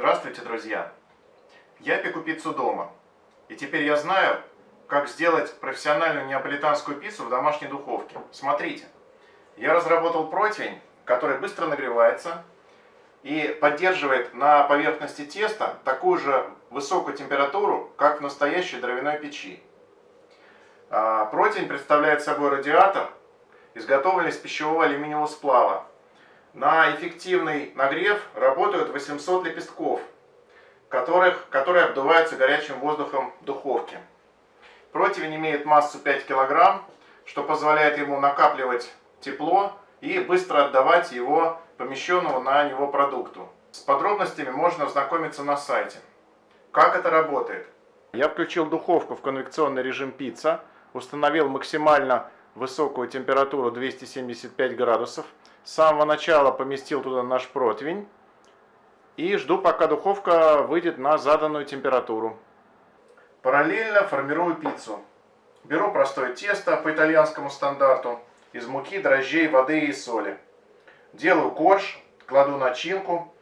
Здравствуйте, друзья! Я пеку пиццу дома. И теперь я знаю, как сделать профессиональную неаполитанскую пиццу в домашней духовке. Смотрите, я разработал противень, который быстро нагревается и поддерживает на поверхности теста такую же высокую температуру, как в настоящей дровяной печи. А, противень представляет собой радиатор, изготовленный из пищевого алюминиевого сплава. На эффективный нагрев работают 800 лепестков, которых, которые обдуваются горячим воздухом в духовке. Противень имеет массу 5 кг, что позволяет ему накапливать тепло и быстро отдавать его помещенному на него продукту. С подробностями можно ознакомиться на сайте. Как это работает? Я включил духовку в конвекционный режим пицца, установил максимально высокую температуру 275 градусов. С самого начала поместил туда наш противень и жду, пока духовка выйдет на заданную температуру. Параллельно формирую пиццу. Беру простое тесто по итальянскому стандарту из муки, дрожжей, воды и соли. Делаю корж, кладу начинку,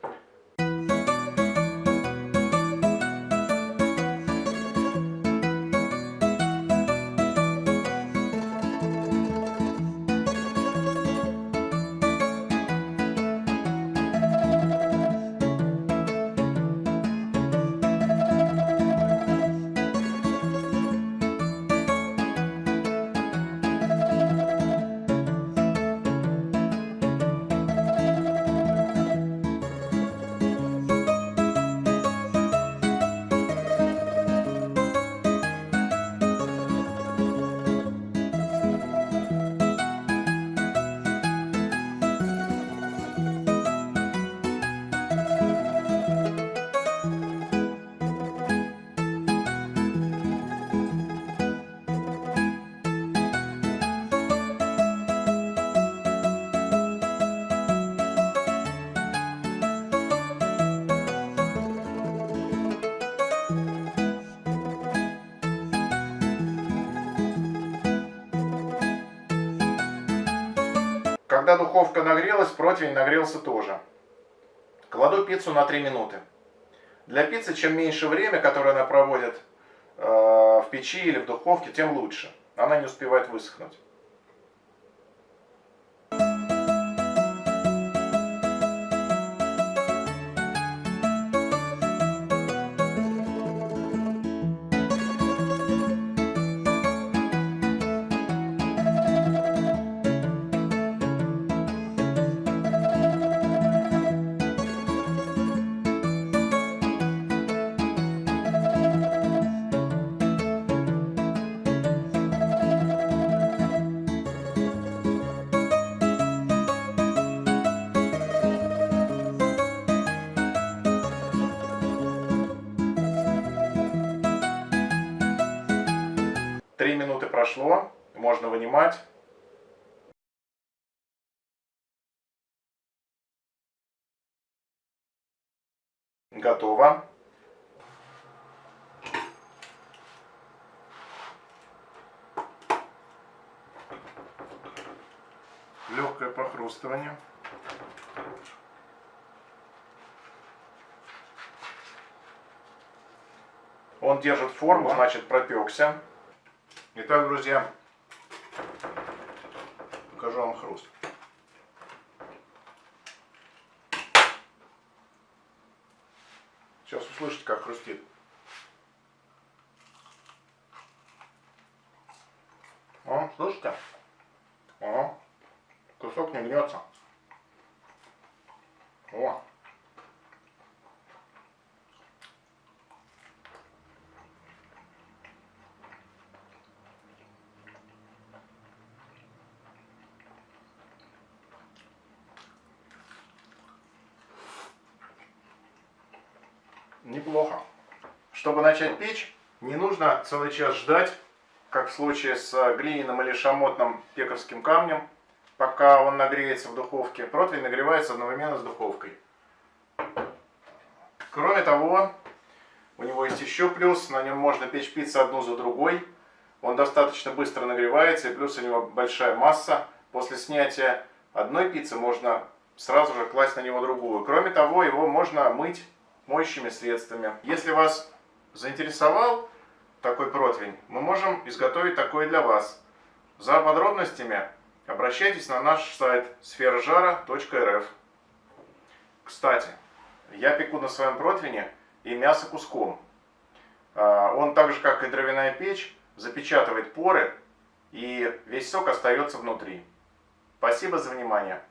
Когда духовка нагрелась, противень нагрелся тоже. Кладу пиццу на 3 минуты. Для пиццы чем меньше время, которое она проводит э, в печи или в духовке, тем лучше. Она не успевает высохнуть. Прошло, можно вынимать. Готово. Легкое похрустывание. Он держит форму, значит пропекся. Итак, друзья, покажу вам хруст. Сейчас услышите, как хрустит. О, слышите? О, кусок не гнется. О. неплохо. Чтобы начать печь, не нужно целый час ждать, как в случае с глиняным или шамотным пекарским камнем, пока он нагреется в духовке. Противень нагревается одновременно с духовкой. Кроме того, у него есть еще плюс, на нем можно печь пиццу одну за другой. Он достаточно быстро нагревается, и плюс у него большая масса. После снятия одной пиццы можно сразу же класть на него другую. Кроме того, его можно мыть моющими средствами. Если вас заинтересовал такой противень, мы можем изготовить такой для вас. За подробностями обращайтесь на наш сайт сферожара.рф. Кстати, я пеку на своем противне и мясо куском. А, он так же, как и дровяная печь, запечатывает поры и весь сок остается внутри. Спасибо за внимание.